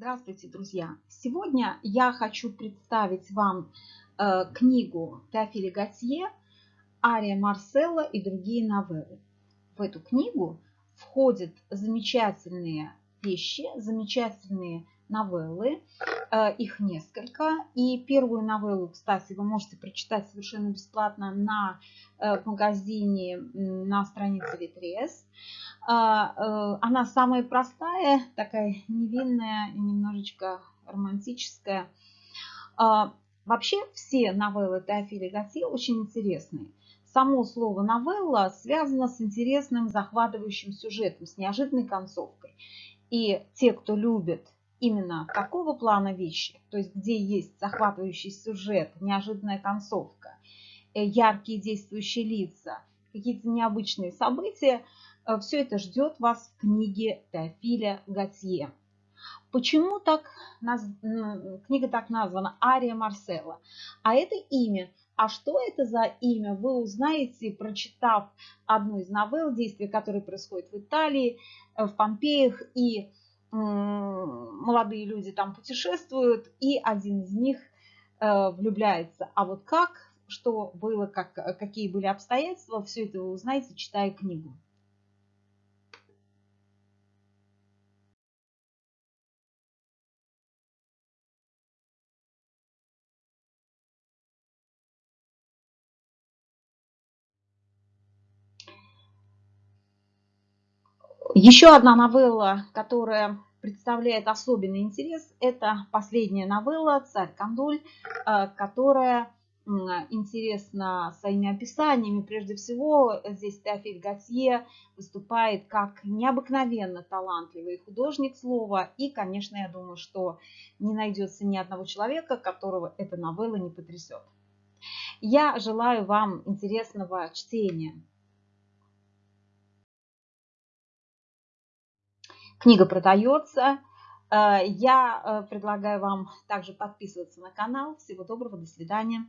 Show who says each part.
Speaker 1: Здравствуйте, друзья! Сегодня я хочу представить вам э, книгу Теофиля Готье «Ария Марселла и другие новеллы». В эту книгу входят замечательные вещи, замечательные новеллы, их несколько. И первую новеллу, кстати, вы можете прочитать совершенно бесплатно на э, магазине на странице Литрес. А, э, она самая простая, такая невинная, немножечко романтическая. А, вообще все новеллы Теофиля Готье очень интересные. Само слово новелла связано с интересным захватывающим сюжетом, с неожиданной концовкой. И те, кто любит именно такого плана вещи, то есть где есть захватывающий сюжет, неожиданная концовка, э, яркие действующие лица, какие-то необычные события, э, все это ждет вас в книге Теофиля Готье. Почему так, книга так названа «Ария Марсела»? А это имя. А что это за имя, вы узнаете, прочитав одну из новелл, действия которые происходят в Италии, э, в Помпеях и молодые люди там путешествуют, и один из них э, влюбляется. А вот как, что было, как, какие были обстоятельства, все это вы узнаете, читая книгу. Еще одна новелла, которая представляет особенный интерес, это последняя новелла «Царь Кандуль», э, которая интересна своими описаниями. Прежде всего, здесь Теофиль Готье выступает как необыкновенно талантливый художник слова. И, конечно, я думаю, что не найдется ни одного человека, которого эта новелла не потрясет. Я желаю вам интересного чтения. Книга продается. Э, я э, предлагаю вам также подписываться на канал. Всего доброго, до свидания.